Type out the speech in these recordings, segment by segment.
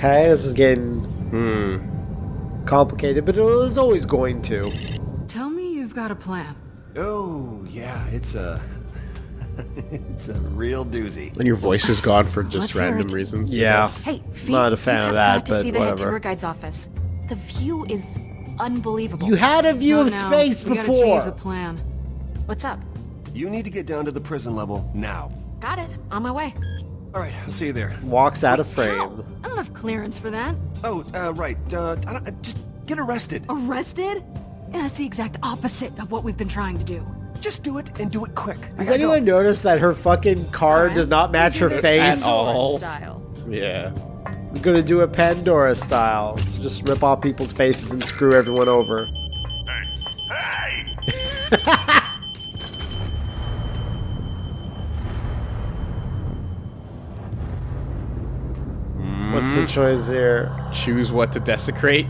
Okay, this is getting Hmm. complicated, but it was always going to. Tell me you've got a plan. Oh, yeah, it's a... it's a real doozy. And your voice is gone for just Let's random reasons. Yeah. Hey, Fee, Not a fan you of have that, got to but see the head tour guide's office. The view is unbelievable. You had a view Not of now. space we gotta before. change the plan. What's up? You need to get down to the prison level now. Got it. On my way. All right, I'll see you there. Walks out of frame. Ow! I don't have clearance for that. Oh, uh, right. Uh, I don't, uh, just get arrested. Arrested? Yeah, that's the exact opposite of what we've been trying to do. Just do it and do it quick. I Does anyone go. notice that her fucking card does not match her face? At all. Style. Yeah. I'm gonna do a Pandora style. So just rip off people's faces and screw everyone over. What's the mm-hmm. choice here? Choose what to desecrate.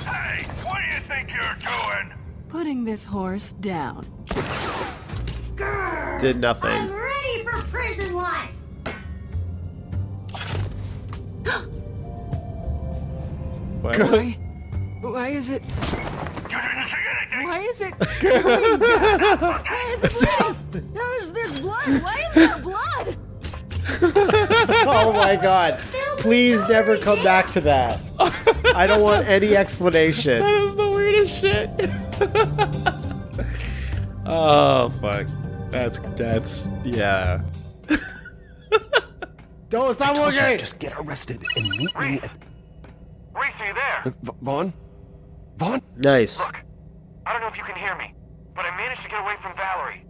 Hey, what do you think you're doing? Putting this horse down. Did nothing. ready for prison life. What? Why? Why is it? You didn't see anything. Why is it? going down? Why is it? There's, there's blood. Why is there blood? Oh my god. Please never come back to that. I don't want any explanation. That is the weirdest shit. oh fuck. That's that's yeah. Don't stop Okay, looking! just get arrested and meet me at... Rhys, are you there? Uh, v Vaughn? Vaughn? Nice. Look, I don't know if you can hear me, but I managed to get away from Valerie.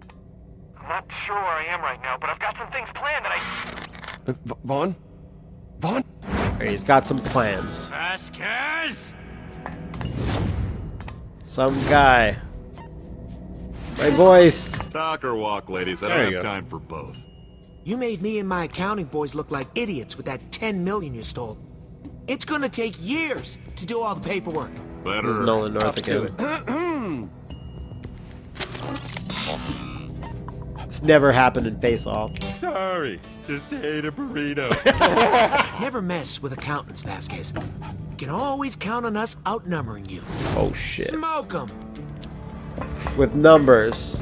I'm not sure where I am right now, but I've got some things planned that I... Uh, V Vaughn? Vaughn? He's got some plans. Vasquez! Some guy. My voice. Talk or walk, ladies. I There don't have go. time for both. You made me and my accounting boys look like idiots with that 10 million you stole. It's gonna take years to do all the paperwork. Better. This is Nolan North Up again. It's never happened in Face Off. Sorry. Just ate a burrito. Never mess with accountants, Vasquez. You can always count on us outnumbering you. Oh shit. Smoke 'em. With numbers.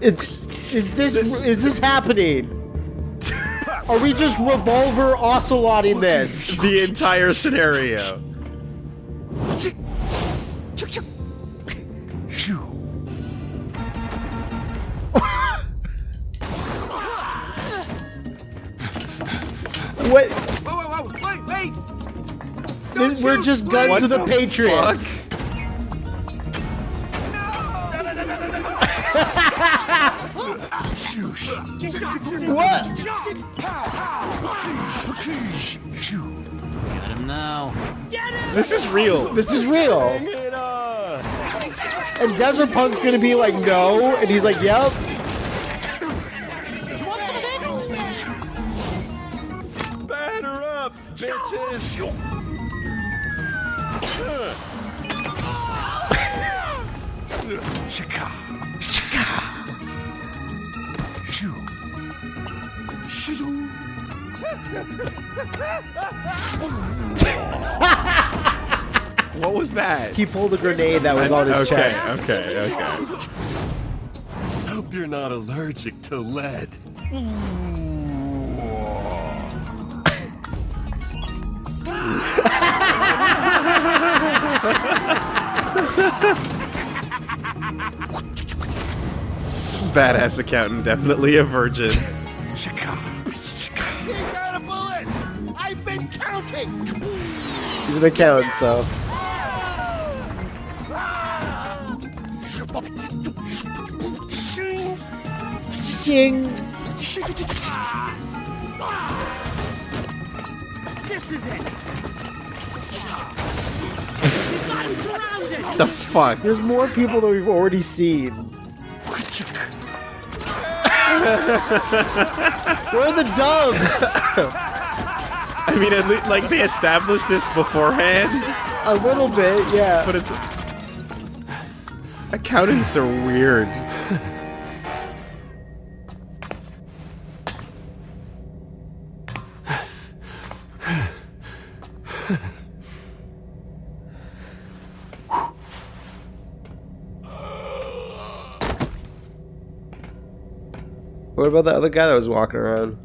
It, is this is this happening? Are we just revolver ocelotting this? The entire scenario. What? Whoa, whoa, whoa, wait, wait! This- We're just guns of the Patriots. What? This is real. This is real. And Desert Punk's gonna be like, no, and he's like, yep. Batter up, bitches! Shaka. Shaka. What was that? He pulled a grenade that was on his okay, chest. okay, okay. Hope you're not allergic to lead. Badass accountant, definitely a virgin. He's an accountant, so. Ching. the fuck? There's more people than we've already seen. Where are the doves? I mean, at least, like they established this beforehand, A little bit, yeah. but it's accountants are weird. What about that other guy that was walking around?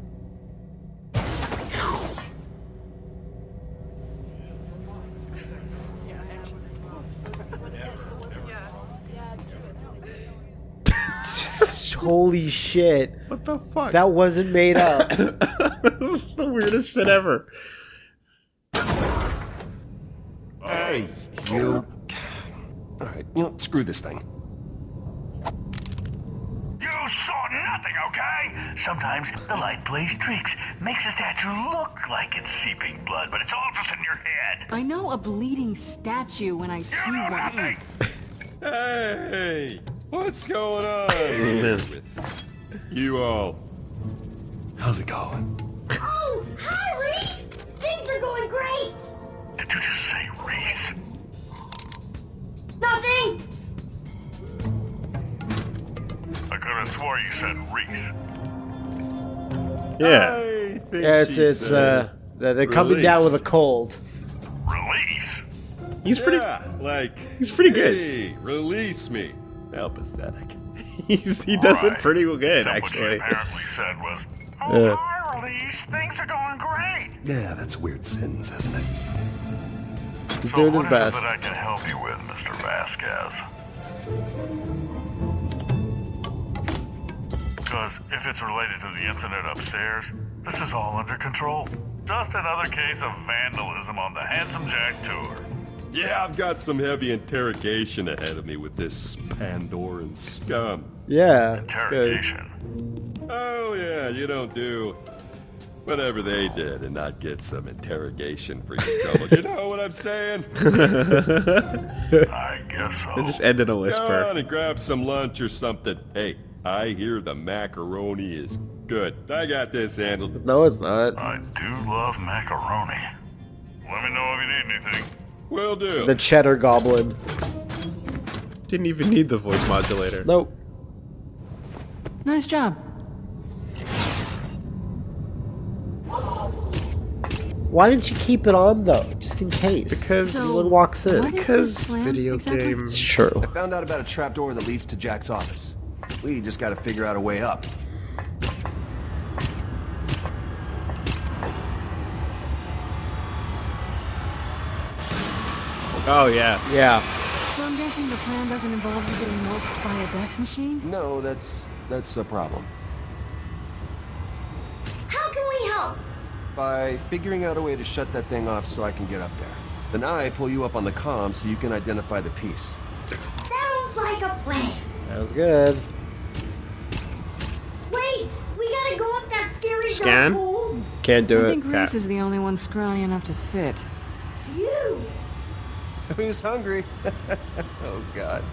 Holy shit. What the fuck? That wasn't made up. this is the weirdest shit ever. Hey, you. All right, you know, screw this thing. You saw nothing, okay? Sometimes the light plays tricks, makes a statue look like it's seeping blood, but it's all just in your head. I know a bleeding statue when I see You know one. Hey, what's going on with you all? How's it going? Oh, hi, Rhys! Things are going great! Did you just say Rhys? Nothing! I could have swore you said Rhys. Yeah. Yeah, it's it's uh they're they're coming down with a cold. Release? He's pretty. Yeah, like He's pretty good. Hey, release me. How pathetic. He's, he does it Right. pretty good, Except what actually. apparently said was, Oh, Yeah. hi, Release. Things are going great. Yeah, that's a weird sentence, isn't it? He's so doing what his is it best. that I can help you with, Mr. Vasquez? Because if it's related to the incident upstairs, this is all under control. Just another case of vandalism on the Handsome Jack tour. Yeah, I've got some heavy interrogation ahead of me with this Pandoran scum. Yeah. Interrogation. Oh yeah, you don't do whatever they did and not get some interrogation free trouble. you know what I'm saying? I guess so. It just end in a Go whisper. on and grab some lunch or something. Hey, I hear the macaroni is good. I got this handled. No, it's not. I do love macaroni. Let me know if you need anything. Will do. The cheddar goblin. Didn't even need the voice modulator. Nope. Nice job. Why didn't you keep it on though, just in case? Because- someone walks in. Because video exactly? game. It's true. I found out about a trapdoor that leads to Jack's office. We just gotta figure out a way up. Oh yeah. Yeah. So I'm guessing the plan doesn't involve you getting mulched by a death machine? No, that's that's a problem. How can we help? By figuring out a way to shut that thing off so I can get up there. Then I pull you up on the comm so you can identify the piece. Sounds like a plan. Sounds good. Wait, we gotta go up that scary Scan? Can't do I it. think Rhys is the only one scrawny enough to fit. Phew. Who's hungry? oh god.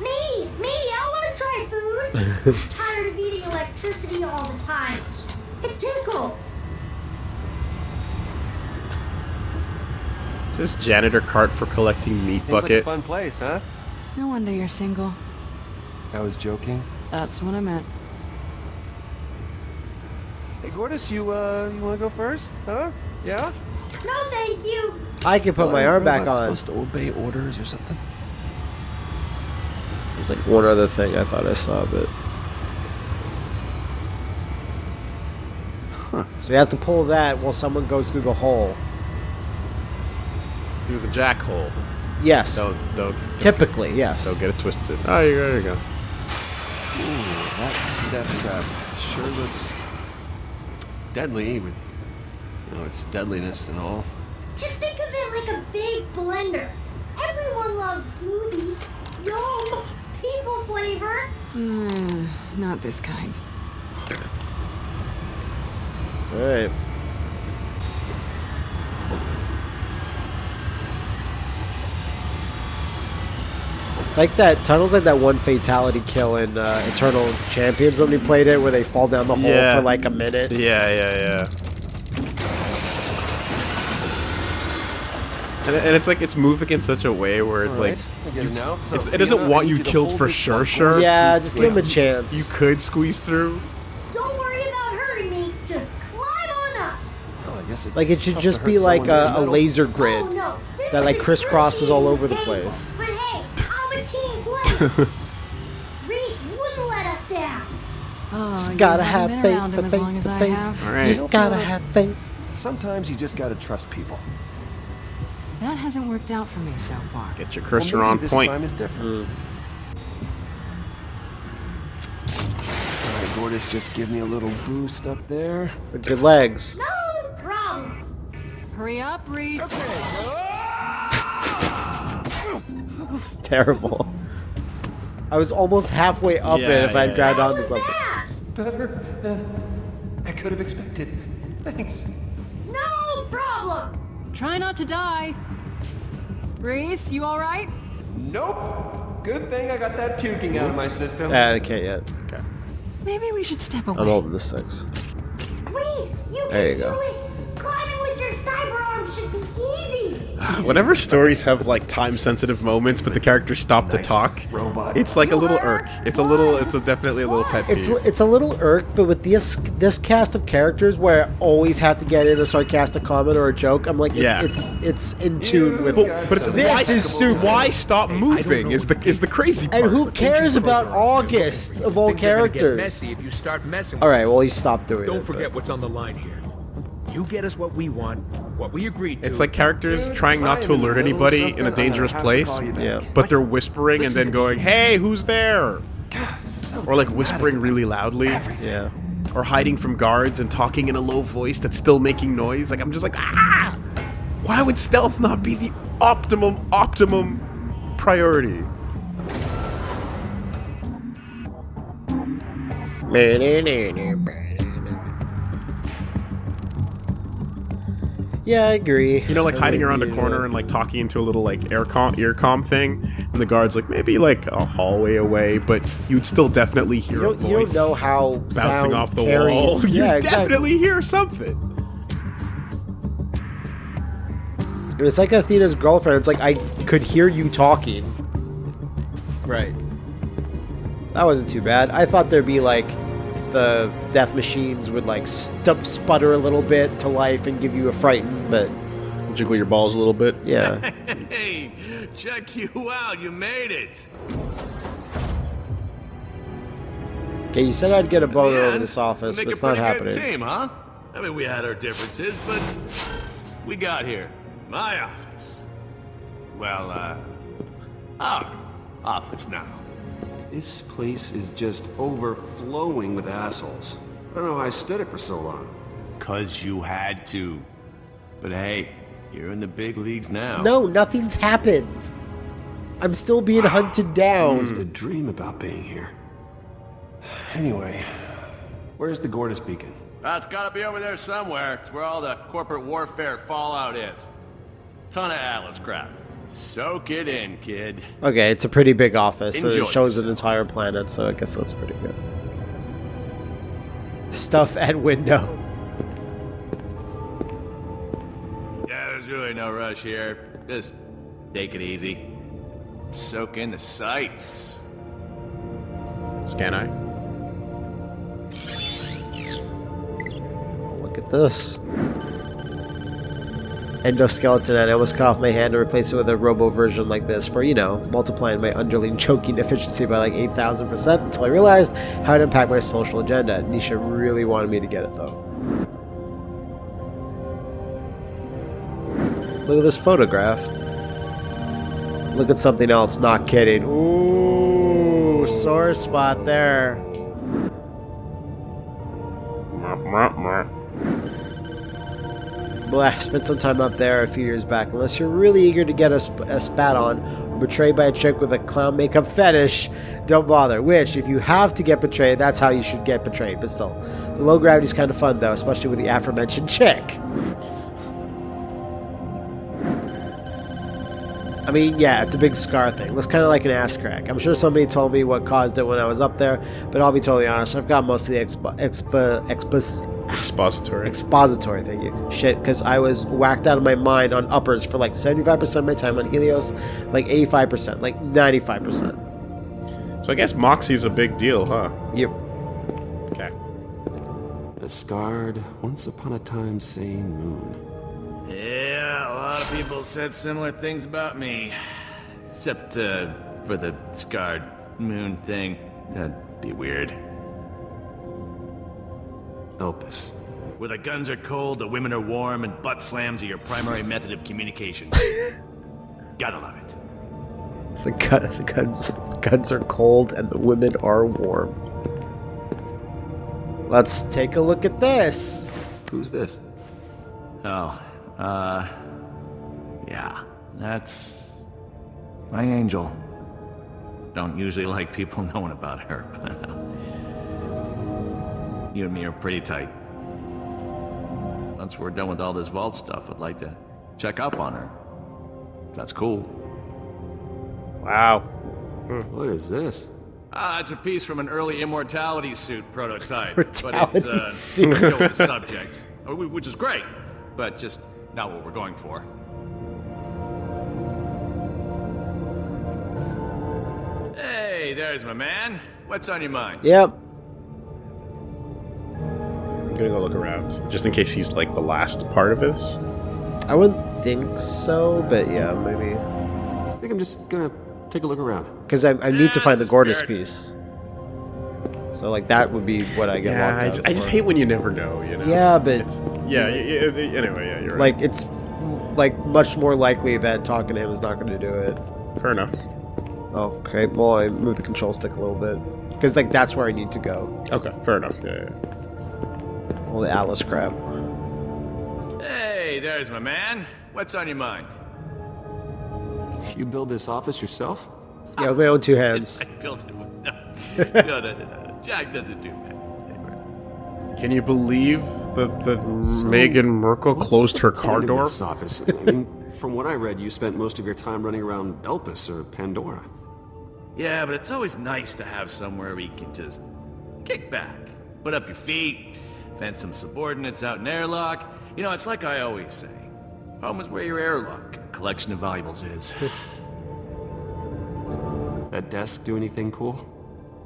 Me, me, I wanna try food. Tired of eating electricity all the time. It tickles. Just janitor cart for collecting meat Seems like a bucket. fun place, huh? No wonder you're single. I was joking. That's what I meant. Hey, Gortys, you uh, you wanna go first? Huh? Yeah? No, thank you. I can put my arm back robot's on. Supposed to obey orders or something. There's like one other thing I thought I saw, but. This is this. So you have to pull that while someone goes through the hole. Through the jack hole. Yes. Don't don't Typically, yes. don't get it twisted. Oh, you go. There you go. Ooh, that death trap sure looks deadly with, you know, its deadliness and all. Just think of it like a big blender. Everyone loves smoothies. Yum. People flavor. Mm, not this kind. Alright. It's like that. Tunnel's like that one fatality kill in uh, Eternal Champions when we played it, where they fall down the hole Yeah. for like a minute. Yeah, yeah, yeah. And, and it's like it's moving in such a way where it's like I get it now. So, it's, it doesn't Fiona, want you killed for sure, sure. Yeah, just give him a chance. You could squeeze through. Don't worry about hurting me. Just climb on up. Oh, I guess it's Like it should just be like a, a laser oh, grid Oh, no. That like crisscrosses all over the place. But hey, I'm a team player. Rhys wouldn't let us down. Oh, Just you gotta haven't have been faith, around him but as faith, long as but I faith. All right. Just gotta have faith. Sometimes you just gotta trust people. That hasn't worked out for me so far. Get your Well, cursor maybe on this point. time is different. Mm. All right, Gortys, just give me a little boost up there. With your legs. No problem. Hurry up, Rhys. It's terrible. I was almost halfway up Yeah, it if I'd yeah, grabbed How onto something. that? Better than I could have expected. Thanks. No problem. Try not to die. Rhys, you all right? Nope. Good thing I got that puking out of my system. Uh, I can't yet. Okay. Maybe we should step away. I'm holding the six. Rhys, you There can you go. do it. Climbing with your cyber arm should be easy. Whenever stories have like time sensitive moments, but the characters stop to talk, robot. it's like a little irk. It's a little. It's a definitely a little pet It's peeve. it's it's a little irk, but with this this cast of characters where I always have to get in a sarcastic comment or a joke, I'm like, it- Yeah. it's it's in tune with. But, but it's This why, is stupid. Why stop moving? Is the is the crazy part? And who cares about August of all Things are get characters? messy if you start messing. With right, well he stopped doing it. Don't forget but- what's on the line here. You get us what we want, what we agreed to. It's like characters trying not to alert anybody in a dangerous place, Yeah. but they're whispering and then going, "Hey, who's there?" Or like whispering really loudly, Yeah. or hiding from guards and talking in a low voice that's still making noise. Like I'm just like, ah! Why would stealth not be the optimum optimum priority? Yeah, I agree. You know, like I hiding around a corner and like talking into a little like air com earcom thing, and the guard's like maybe like a hallway away, but you'd still definitely hear You a don't, you don't voice know how bouncing off the carries. wall. you Yeah, exactly. definitely hear something. It's like Athena's girlfriend. It's like I could hear you talking. Right. That wasn't too bad. I thought there'd be like the death machines would like stu- sputter a little bit to life and give you a frighten, but Jiggle your balls a little bit. yeah. Hey, check you out. You made it. Okay, you said I'd get a boner Yeah, over this office, but it's not happening. Team, huh? I mean, we had our differences, but we got here. My office. Well, uh, our office now. This place is just overflowing with assholes. I don't know how I stood it for so long. Cause you had to. But hey, you're in the big leagues now. No, nothing's happened. I'm still being hunted hmm. I down. used to dream about being here. Anyway, where's the Gortys beacon? That's gotta be over there somewhere. It's where all the corporate warfare fallout is. Ton of Atlas crap. Soak it in, kid. Okay, it's a pretty big office. and Enjoy it shows an entire planet, so I guess that's pretty good. Stuff at window. Yeah, there's really no rush here. Just take it easy. Soak in the sights. Scan eye. Look at this. Endoskeleton, and I almost cut off my hand and replaced it with a robo version like this for, you know, multiplying my underling choking efficiency by like 8,000% until I realized how it impact my social agenda. Nisha really wanted me to get it though. Look at this photograph. Look at something else, not kidding. Ooh, sore spot there. Blah, spent some time up there a few years back. Unless you're really eager to get a, sp- a spat on or betrayed by a chick with a clown makeup fetish, don't bother. Which, if you have to get betrayed, that's how you should get betrayed. But still, the low gravity's kind of fun though, especially with the aforementioned chick. Mean, yeah, it's a big scar thing. It's kind of like an ass crack. I'm sure somebody told me what caused it when I was up there, but I'll be totally honest. I've got most of the expo, expo, expos, Expository. expository thank you shit because i was whacked out of my mind on uppers for like 75% of my time on helios like 85% like 95% so I guess Moxie's a big deal, huh? yep Okay. A scarred, once upon a time sane moon. Yeah, a lot of people said similar things about me. Except, uh, for the scarred moon thing. That'd be weird. Elpis. Where the guns are cold, the women are warm, and butt slams are your primary method of communication. Gotta love it. the, gun, the guns the guns are cold and the women are warm let's take a look at this Who's this? Oh, uh... Yeah, that's... My angel. Don't usually like people knowing about her, but... uh, You and me are pretty tight. Once we're done with all this vault stuff, I'd like to check up on her. That's cool. wow What is this? Ah, it's a piece from an early immortality suit prototype. Immortality but it, uh, suit. doesn't deal with the subject. Which is great, but just not what we're going for. Hey, there's my man. What's on your mind? yep I'm gonna go look around. Just in case he's like the last part of this. i wouldn't think so but yeah maybe I think I'm just gonna take a look around. because I, I need to find the it's a gorgeous spirit. piece so like that would be what i get Yeah, locked I out just, I just hate when you never know, you know? yeah but It's, yeah, y- y- y- anyway, yeah, like it's like much more likely that talking to him is not going to do it. Fair enough. Okay. Well, I move the control stick a little bit because like that's where I need to go. Okay, fair enough. Yeah, yeah. All the Atlas crap. Hey, there's my man. What's on your mind? You build this office yourself? Yeah, with my own two hands. I built it. No, no, no, no, no. Jack doesn't do that. Can you believe that that Meghan Markle closed her car door? Office. I mean, from what I read, you spent most of your time running around Elpis or Pandora. Yeah, but it's always nice to have somewhere where you can just kick back, put up your feet, fence some subordinates out in airlock. You know, it's like I always say. Home is where your airlock collection of valuables is. That desk do anything cool?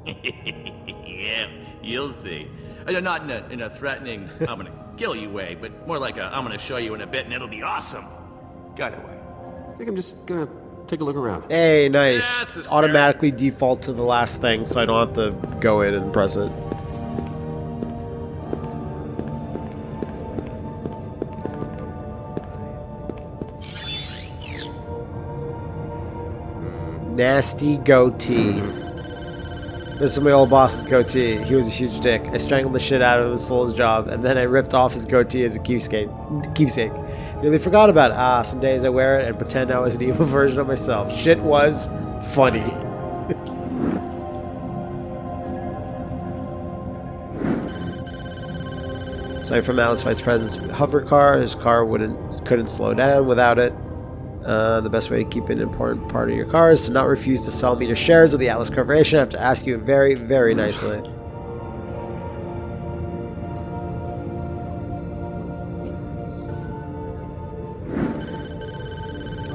yeah, you'll see. Uh, Not in a, in a threatening, I'm gonna kill you way, but more like a, I'm gonna show you in a bit and it'll be awesome. Got it way. I think I'm just gonna take a look around. Hey, nice. That's a spirit. Automatically default to the last thing, so I don't have to go in and press it. Nasty goatee. This is my old boss's goatee. He was a huge dick. I strangled the shit out of him and stole his job, and then I ripped off his goatee as a keepsake. Keepsake. Nearly forgot about it. Ah, some days I wear it and pretend I was an evil version of myself. Shit was funny. Aside from Alice Vice President's hover car, his car wouldn't couldn't slow down without it. Uh, the best way to keep an important part of your car is to not refuse to sell me your shares of the Atlas Corporation. I have to ask you very, very nicely.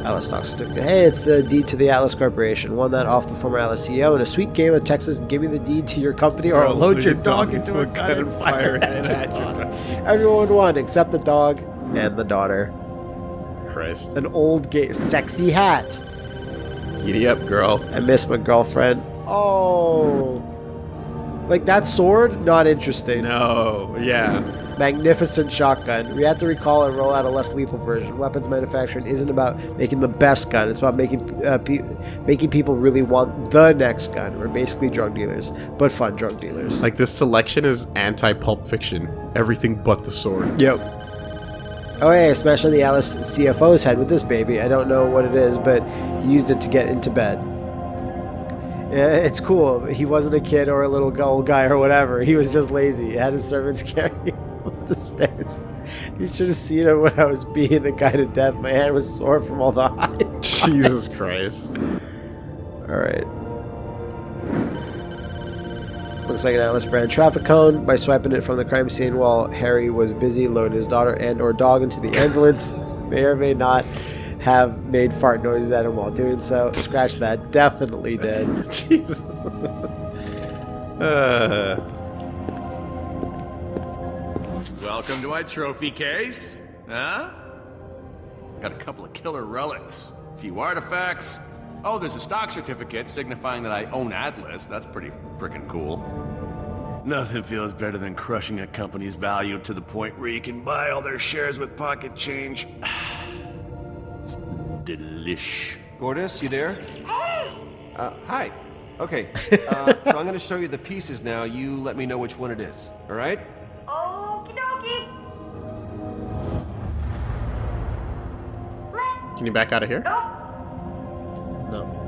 Atlas stock certificate. Hey, it's the deed to the Atlas Corporation. Won that off the former Atlas CEO in a sweet game of Texas. Give me the deed to your company, or I'll load your dog into a gun and fire it at your dog. Everyone won except the dog and the daughter. Christ. An old, gay, sexy hat. Giddy up, girl. I miss my girlfriend. Oh. Like that sword, not interesting. No, yeah. Magnificent shotgun. We have to recall and roll out a less lethal version. Weapons manufacturing isn't about making the best gun. It's about making uh, pe- making people really want the next gun. We're basically drug dealers, but fun drug dealers. Like this selection is anti-pulp fiction. Everything but the sword. Yep. Oh yeah, I smashed on the Alice CFO's head with this baby. I don't know what it is, but he used it to get into bed. It's cool. He wasn't a kid or a little old guy or whatever. He was just lazy. He had his servants carry him up the stairs. You should have seen him when I was beating the guy to death. My hand was sore from all the high. Jesus Christ. All right. Looks like an Atlas brand traffic cone. By swiping it from the crime scene while Harry was busy loading his daughter and or dog into the ambulance, may or may not have made fart noises at him while doing so. Scratch that. Definitely did. Jesus. Uh, Welcome to my trophy case. Huh? Got a couple of killer relics, a few artifacts. Oh, there's a stock certificate signifying that I own Atlas. That's pretty freaking cool. Nothing feels better than crushing a company's value to the point where you can buy all their shares with pocket change. It's delish. Gortys, you there? Uh, hi. Okay, uh, so I'm gonna show you the pieces now. You let me know which one it is, all right? Okie dokie. can you back out of here? No.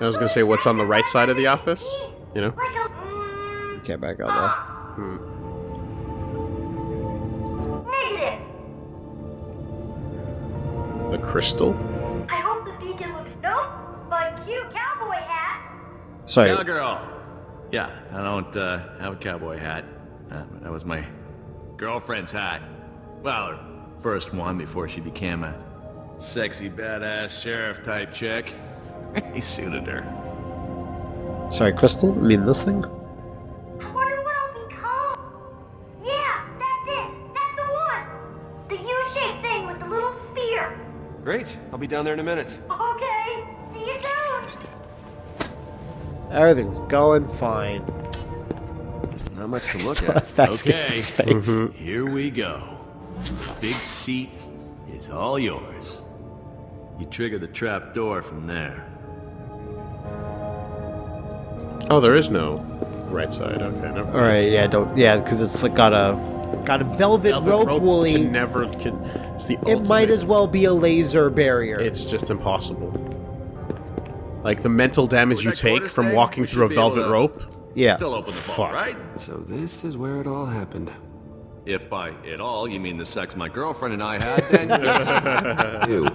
I was gonna say what's on the right side of the office. You know. You Can't back out there. Negative. The crystal. I hope the beacon looks nope. My cute cowboy hat. Sorry. Cowgirl. Yeah, I don't uh, have a cowboy hat. Uh, that was my girlfriend's hat. Well, her first one before she became a sexy badass sheriff type chick. he suited her. Sorry, Crystal? I mean this thing? I wonder what I'll become. Yeah, that's it. That's the one. The U-shaped thing with the little spear. Great, I'll be down there in a minute. Okay. See you soon. Everything's going fine. Not much to look at. against Okay. his face. Mm-hmm. Here we go. The big seat is all yours. You trigger the trap door from there. Oh, there is no right side. Okay, never. All right, yeah, don't, yeah, because it's like got a, got a velvet, Velvet rope, rope woolly. can never can. It's the it might as well be a laser barrier. It's just impossible. Like the mental damage Was you take from stay? walking through a should be able velvet to- rope. yeah. Still open the vault, Fuck. right? So this is where it all happened. If by it all you mean the sex my girlfriend and I had, then yes. Ew.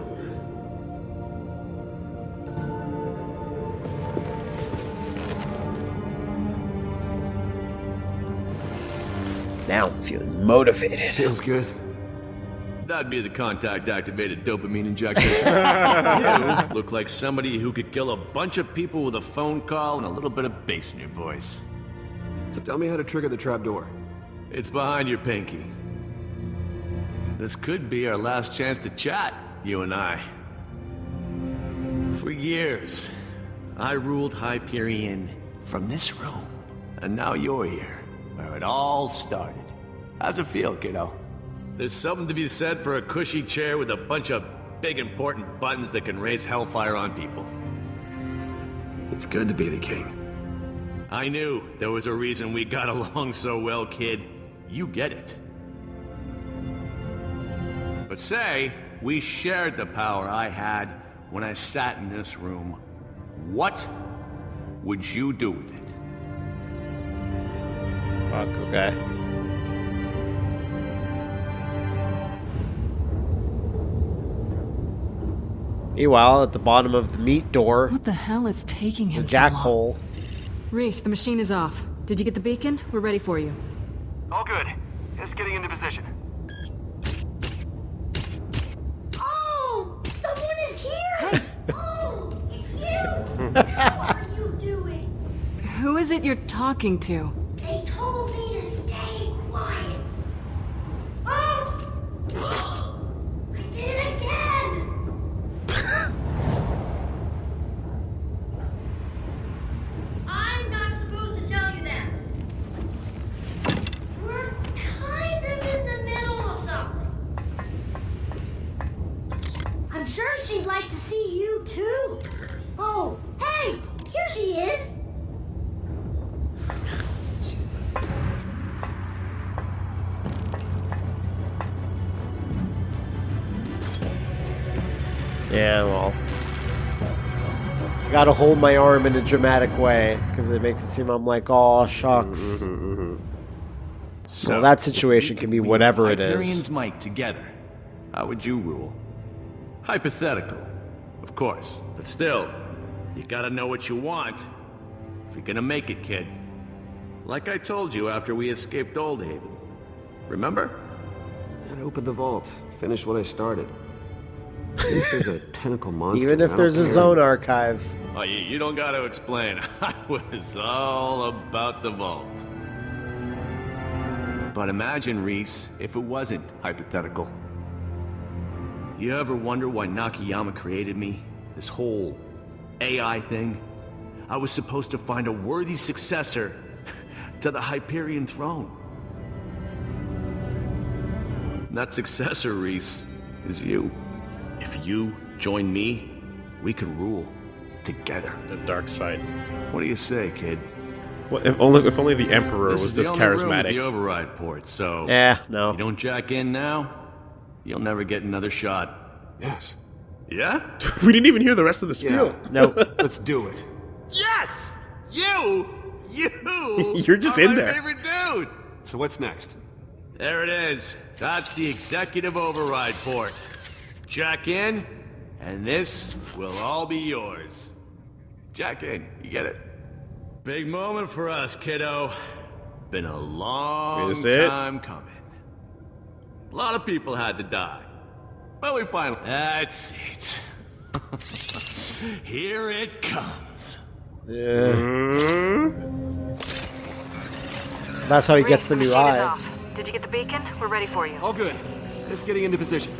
Now I'm feeling motivated. Feels good. That'd be the contact-activated dopamine injections. you look like somebody who could kill a bunch of people with a phone call and a little bit of bass in your voice. So tell me how to trigger the trapdoor. It's behind your pinky. This could be our last chance to chat, you and I. For years, I ruled Hyperion from this room. And now you're here, where it all started. How's it feel, kiddo? There's something to be said for a cushy chair with a bunch of big important buttons that can raise hellfire on people. It's good to be the king. I knew there was a reason we got along so well, kid. You get it. But say, we shared the power I had when I sat in this room. What would you do with it? Fuck, okay. Meanwhile, at the bottom of the meat door, What the hell is taking the him so jack long? hole. Rhys, the machine is off. Did you get the beacon? We're ready for you. All good. Just getting into position. Oh, someone is here. Oh, it's you. what are you doing? Who is it you're talking to? Gotta hold my arm in a dramatic way, because it makes it seem I'm like, oh, shucks. Mm-hmm, mm-hmm. So, that situation can be whatever it is. Hyperion's is. might together. How would you rule? Hypothetical, of course, but still, you gotta know what you want if you're gonna make it, kid. Like I told you after we escaped Old Haven. Remember? And open the vault. Finish what I started. Even if there's a tentacle monster. Even if don't there's a zone archive. Oh, you, you don't gotta explain. I was all about the vault. But imagine, Rhys, if it wasn't hypothetical. You ever wonder why Nakayama created me? This whole AI thing? I was supposed to find a worthy successor to the Hyperion throne. That successor, Rhys, is you. If you join me, we can rule together. The dark side. What do you say, kid? What if only if only the Emperor This was is the this only room charismatic? the override port, so yeah, no. you don't jack in now, you'll never get another shot. Yes. Yeah? we didn't even hear the rest of the spiel. No. Let's do it. Yes! You! You! You're just are in my there. favorite dude! So what's next? There it is. That's the executive override port. Jack in, and this will all be yours. Jack in, you get it? Big moment for us, kiddo. Been a long Is it? time coming. A lot of people had to die. But we finally... That's it. Here it comes. Yeah. That's how he gets the new eye. off. Did you get the beacon? We're ready for you. All good. Just getting into position.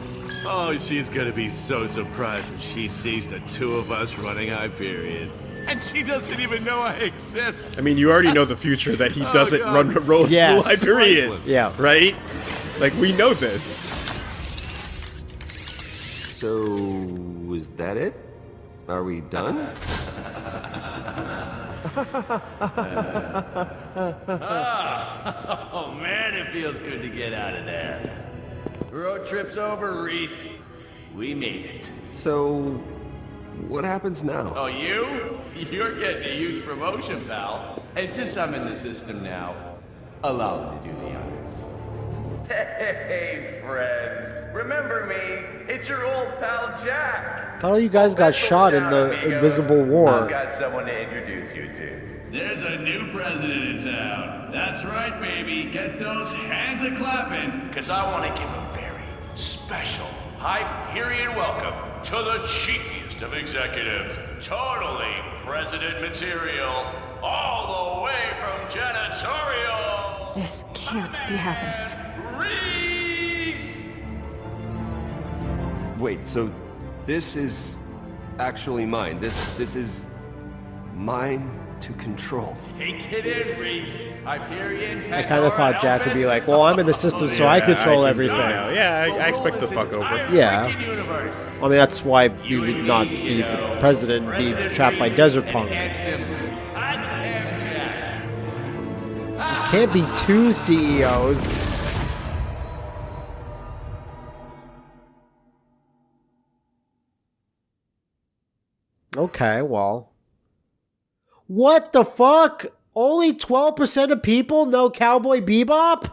Oh, she's gonna be so surprised when she sees the two of us running Hyperion. And she doesn't even know I exist. I mean, you already know the future that he Oh, doesn't God. run roll Yes. Hyperion. Priceless. Yeah. Right? Like we know this. So, is that it? Are we done? Oh man, it feels good to get out of there. Road trip's over, Rhys. We made it. So, what happens now? Oh, you? You're getting a huge promotion, pal. And since I'm in the system now, allow me to do the honors. Hey, friends. Remember me? It's your old pal Jack. Thought all you guys got shot in the Invisible War. I've got someone to introduce you to. There's a new president in town. That's right, baby. Get those hands a clapping. Cause I want to give a very special Hyperion welcome to the chiefest of executives. Totally president material. All the way from janitorial. This can't be happening. Rhys! Wait, so this is actually mine. This this is mine to control. Take it in, Rhys. Hyperion. I kind of thought Jack would be like, well, I'm in the system, so I control can- everything. Yeah, yeah, I, I expect the fuck over. Yeah. I mean, that's why you would not be the president and be trapped by Desert Punk. Can't be two CEOs. Okay, well. What the fuck? Only 12% of people know Cowboy Bebop?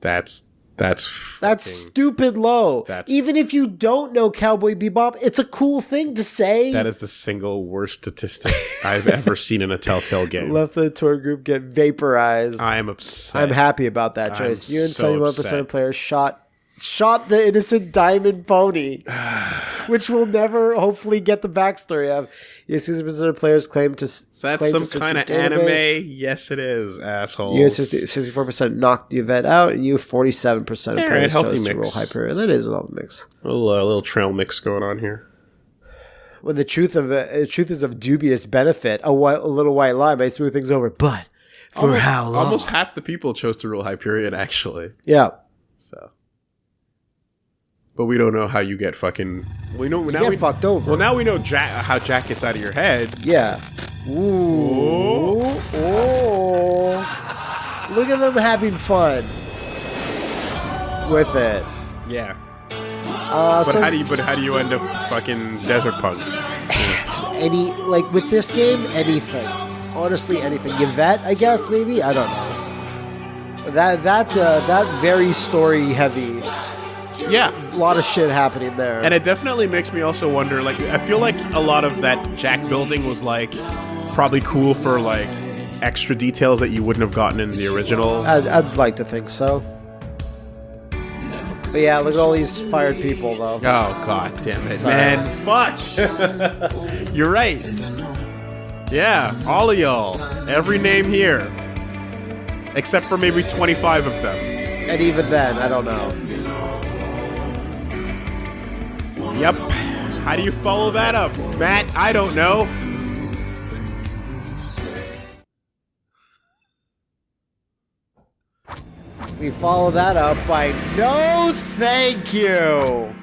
That's that's That's stupid low. That's- Even if you don't know Cowboy Bebop, it's a cool thing to say. that is the single worst statistic I've ever seen in a Telltale game. Left the tour group get vaporized. I am upset. I'm happy about that I'm choice. you and 71% upset. of players shot shot the innocent diamond pony, which we'll never hopefully get the backstory of. Yes, 60% of players claim to. Is that claim some kind of anime? Yes, it is, assholes. You 64 percent knocked the event out, and you 47 percent of players healthy chose to roll mix. Hyperion. That is a little mix. a little, uh, little trail mix going on here. When the truth of uh, the truth is of dubious benefit, a, white, a little white lie may smooth things over. But for almost, how long? Almost half the people chose to rule Hyperion, actually. yeah. So, but we don't know how you get fucking. We know now get we fucked over. Well, now we know Jack, how Jack gets out of your head. Yeah. Ooh. Oh. Look at them having fun with it. Yeah. Uh, But so how do you? But how do you end up fucking desert punked? any like with this game, anything. Honestly, anything. Yvette, I guess maybe. I don't know. That that uh, that very story heavy. Yeah. A lot of shit happening there. And it definitely makes me also wonder, like, I feel like a lot of that Jack building was, like, probably cool for, like, extra details that you wouldn't have gotten in the original. I'd, I'd like to think so. But yeah, look at all these fired people, though. Oh, god damn it, Sorry. man. Fuck! You're right. Yeah, all of y'all. Every name here. Except for maybe 25 of them. And even then, I don't know. Yep. How do you follow that up? Matt, I don't know. We follow that up by no thank you.